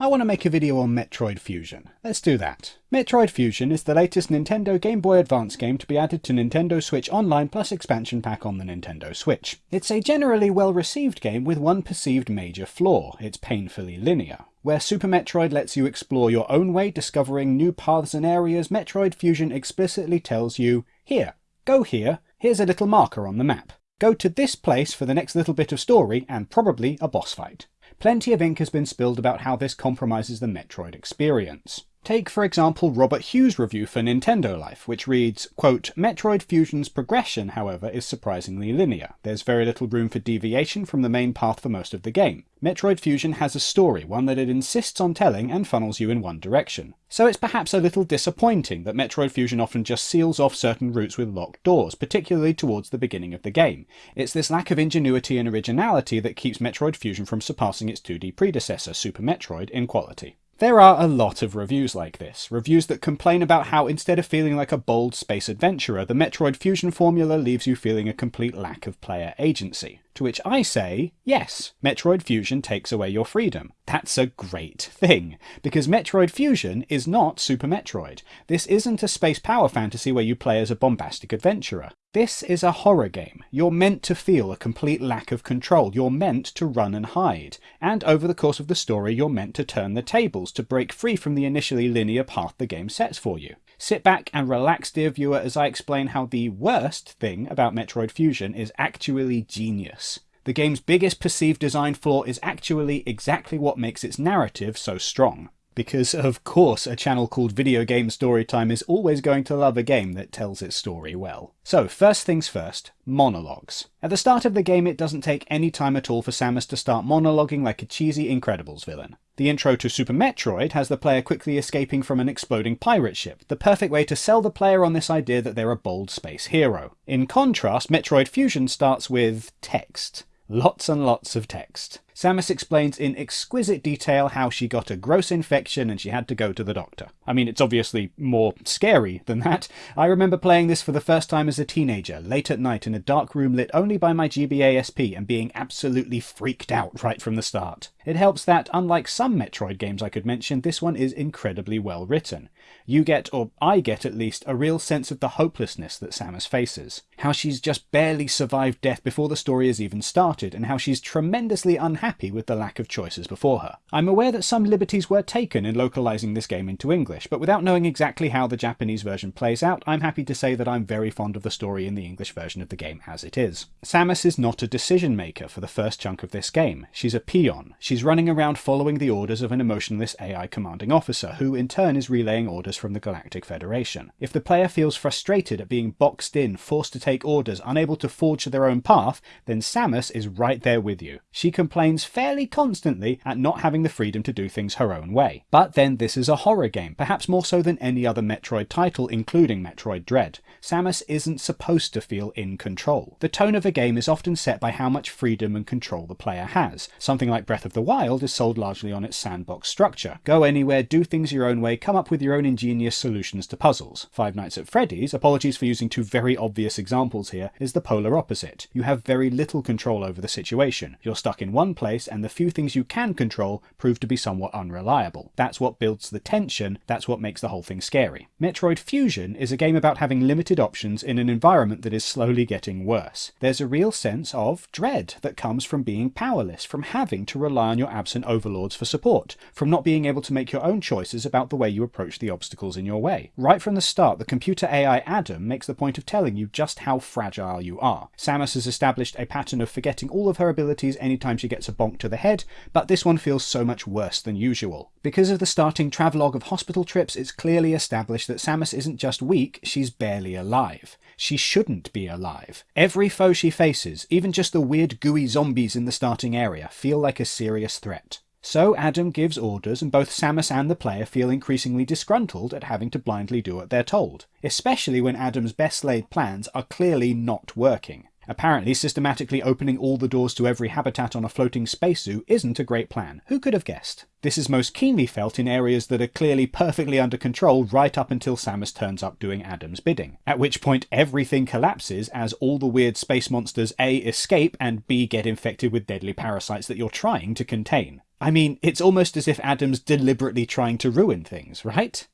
I want to make a video on Metroid Fusion. Let's do that. Metroid Fusion is the latest Nintendo Game Boy Advance game to be added to Nintendo Switch Online plus expansion pack on the Nintendo Switch. It's a generally well received game with one perceived major flaw, it's painfully linear. Where Super Metroid lets you explore your own way, discovering new paths and areas, Metroid Fusion explicitly tells you, here, go here, here's a little marker on the map. Go to this place for the next little bit of story and probably a boss fight. Plenty of ink has been spilled about how this compromises the Metroid experience. Take, for example, Robert Hughes' review for Nintendo Life, which reads, quote, Metroid Fusion's progression, however, is surprisingly linear. There's very little room for deviation from the main path for most of the game. Metroid Fusion has a story, one that it insists on telling and funnels you in one direction. So it's perhaps a little disappointing that Metroid Fusion often just seals off certain routes with locked doors, particularly towards the beginning of the game. It's this lack of ingenuity and originality that keeps Metroid Fusion from surpassing its 2D predecessor, Super Metroid, in quality. There are a lot of reviews like this, reviews that complain about how instead of feeling like a bold space adventurer, the Metroid Fusion formula leaves you feeling a complete lack of player agency. To which I say, yes, Metroid Fusion takes away your freedom. That's a great thing, because Metroid Fusion is not Super Metroid. This isn't a space power fantasy where you play as a bombastic adventurer. This is a horror game. You're meant to feel a complete lack of control. You're meant to run and hide. And over the course of the story, you're meant to turn the tables, to break free from the initially linear path the game sets for you. Sit back and relax, dear viewer, as I explain how the worst thing about Metroid Fusion is actually genius. The game's biggest perceived design flaw is actually exactly what makes its narrative so strong. Because, of course, a channel called Video Game Storytime is always going to love a game that tells its story well. So, first things first, monologues. At the start of the game, it doesn't take any time at all for Samus to start monologuing like a cheesy Incredibles villain. The intro to Super Metroid has the player quickly escaping from an exploding pirate ship, the perfect way to sell the player on this idea that they're a bold space hero. In contrast, Metroid Fusion starts with text. Lots and lots of text. Samus explains in exquisite detail how she got a gross infection and she had to go to the doctor. I mean, it's obviously more scary than that. I remember playing this for the first time as a teenager, late at night in a dark room lit only by my GBA SP and being absolutely freaked out right from the start. It helps that, unlike some Metroid games I could mention, this one is incredibly well written. You get, or I get at least, a real sense of the hopelessness that Samus faces. How she's just barely survived death before the story has even started, and how she's tremendously unhappy happy with the lack of choices before her. I'm aware that some liberties were taken in localizing this game into English, but without knowing exactly how the Japanese version plays out, I'm happy to say that I'm very fond of the story in the English version of the game as it is. Samus is not a decision maker for the first chunk of this game. She's a peon. She's running around following the orders of an emotionless AI commanding officer, who in turn is relaying orders from the Galactic Federation. If the player feels frustrated at being boxed in, forced to take orders, unable to forge their own path, then Samus is right there with you. She complains fairly constantly at not having the freedom to do things her own way. But then this is a horror game, perhaps more so than any other Metroid title, including Metroid Dread. Samus isn't supposed to feel in control. The tone of a game is often set by how much freedom and control the player has. Something like Breath of the Wild is sold largely on its sandbox structure. Go anywhere, do things your own way, come up with your own ingenious solutions to puzzles. Five Nights at Freddy's, apologies for using two very obvious examples here, is the polar opposite. You have very little control over the situation. You're stuck in one place and the few things you can control prove to be somewhat unreliable. That's what builds the tension, that's what makes the whole thing scary. Metroid Fusion is a game about having limited options in an environment that is slowly getting worse. There's a real sense of dread that comes from being powerless, from having to rely on your absent overlords for support, from not being able to make your own choices about the way you approach the obstacles in your way. Right from the start, the computer AI Adam makes the point of telling you just how fragile you are. Samus has established a pattern of forgetting all of her abilities anytime she gets a bonk to the head, but this one feels so much worse than usual. Because of the starting travelogue of hospital trips, it's clearly established that Samus isn't just weak, she's barely alive. She shouldn't be alive. Every foe she faces, even just the weird gooey zombies in the starting area, feel like a serious threat. So Adam gives orders, and both Samus and the player feel increasingly disgruntled at having to blindly do what they're told, especially when Adam's best laid plans are clearly not working. Apparently, systematically opening all the doors to every habitat on a floating space zoo isn't a great plan. Who could have guessed? This is most keenly felt in areas that are clearly perfectly under control right up until Samus turns up doing Adam's bidding. At which point everything collapses as all the weird space monsters A escape and B get infected with deadly parasites that you're trying to contain. I mean, it's almost as if Adam's deliberately trying to ruin things, right?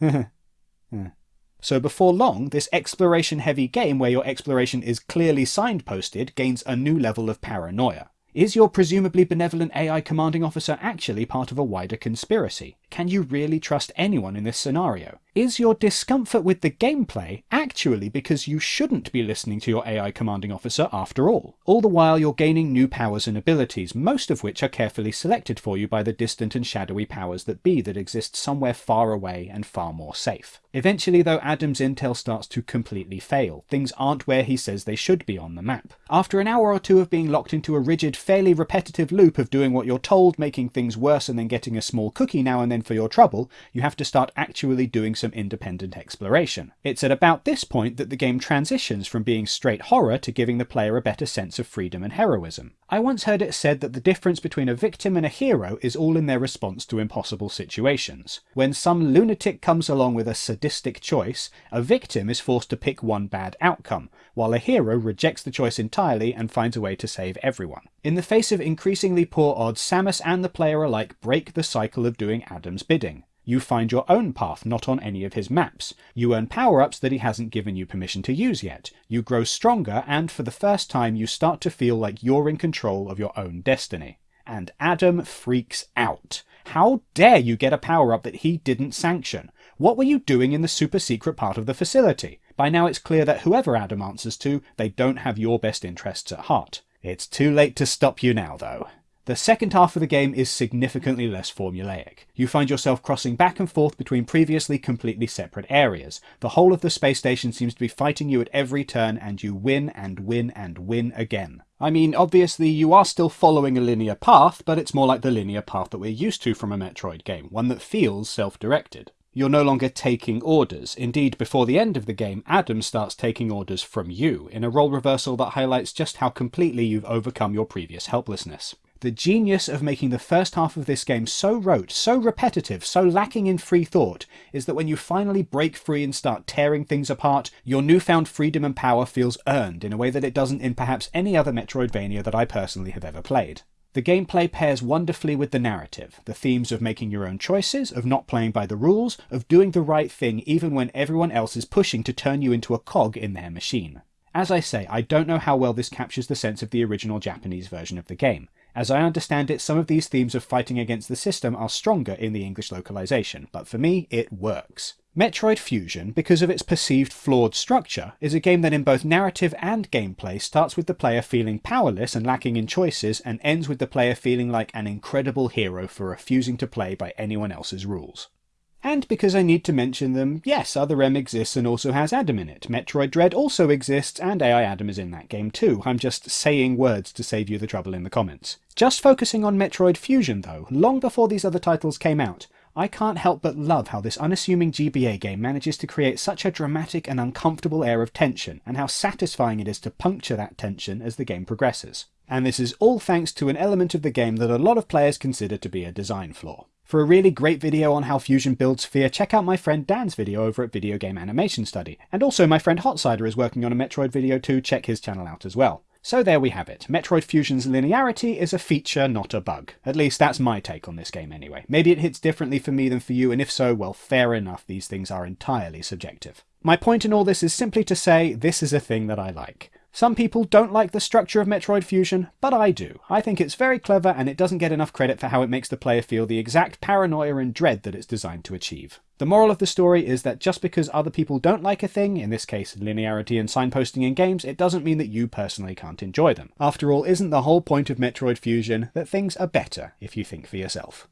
So before long, this exploration-heavy game where your exploration is clearly signposted gains a new level of paranoia. Is your presumably benevolent AI commanding officer actually part of a wider conspiracy? Can you really trust anyone in this scenario? Is your discomfort with the gameplay actually because you shouldn't be listening to your AI commanding officer after all? All the while you're gaining new powers and abilities, most of which are carefully selected for you by the distant and shadowy powers that be that exist somewhere far away and far more safe. Eventually though Adam's intel starts to completely fail. Things aren't where he says they should be on the map. After an hour or two of being locked into a rigid, fairly repetitive loop of doing what you're told, making things worse and then getting a small cookie now and then for your trouble, you have to start actually doing some independent exploration. It's at about this point that the game transitions from being straight horror to giving the player a better sense of freedom and heroism. I once heard it said that the difference between a victim and a hero is all in their response to impossible situations. When some lunatic comes along with a sadistic choice, a victim is forced to pick one bad outcome, while a hero rejects the choice entirely and finds a way to save everyone. In the face of increasingly poor odds, Samus and the player alike break the cycle of doing Adam's bidding. You find your own path, not on any of his maps. You earn power-ups that he hasn't given you permission to use yet. You grow stronger, and for the first time you start to feel like you're in control of your own destiny. And Adam freaks out. How dare you get a power-up that he didn't sanction? What were you doing in the super secret part of the facility? By now it's clear that whoever Adam answers to, they don't have your best interests at heart. It's too late to stop you now, though. The second half of the game is significantly less formulaic. You find yourself crossing back and forth between previously completely separate areas. The whole of the space station seems to be fighting you at every turn, and you win and win and win again. I mean, obviously you are still following a linear path, but it's more like the linear path that we're used to from a Metroid game, one that feels self-directed. You're no longer taking orders. Indeed, before the end of the game, Adam starts taking orders from you, in a role reversal that highlights just how completely you've overcome your previous helplessness. The genius of making the first half of this game so rote, so repetitive, so lacking in free thought, is that when you finally break free and start tearing things apart, your newfound freedom and power feels earned in a way that it doesn't in perhaps any other Metroidvania that I personally have ever played. The gameplay pairs wonderfully with the narrative, the themes of making your own choices, of not playing by the rules, of doing the right thing even when everyone else is pushing to turn you into a cog in their machine. As I say, I don't know how well this captures the sense of the original Japanese version of the game. As I understand it, some of these themes of fighting against the system are stronger in the English localization, but for me, it works. Metroid Fusion, because of its perceived flawed structure, is a game that in both narrative and gameplay starts with the player feeling powerless and lacking in choices, and ends with the player feeling like an incredible hero for refusing to play by anyone else's rules. And because I need to mention them, yes, Other M exists and also has Adam in it. Metroid Dread also exists, and AI Adam is in that game too. I'm just saying words to save you the trouble in the comments. Just focusing on Metroid Fusion though, long before these other titles came out, I can't help but love how this unassuming GBA game manages to create such a dramatic and uncomfortable air of tension, and how satisfying it is to puncture that tension as the game progresses. And this is all thanks to an element of the game that a lot of players consider to be a design flaw. For a really great video on how Fusion builds fear, check out my friend Dan's video over at Video Game Animation Study. And also my friend Hotsider is working on a Metroid video too, check his channel out as well. So there we have it. Metroid Fusion's linearity is a feature, not a bug. At least that's my take on this game anyway. Maybe it hits differently for me than for you, and if so, well, fair enough, these things are entirely subjective. My point in all this is simply to say, this is a thing that I like. Some people don't like the structure of Metroid Fusion, but I do. I think it's very clever and it doesn't get enough credit for how it makes the player feel the exact paranoia and dread that it's designed to achieve. The moral of the story is that just because other people don't like a thing, in this case linearity and signposting in games, it doesn't mean that you personally can't enjoy them. After all, isn't the whole point of Metroid Fusion that things are better if you think for yourself?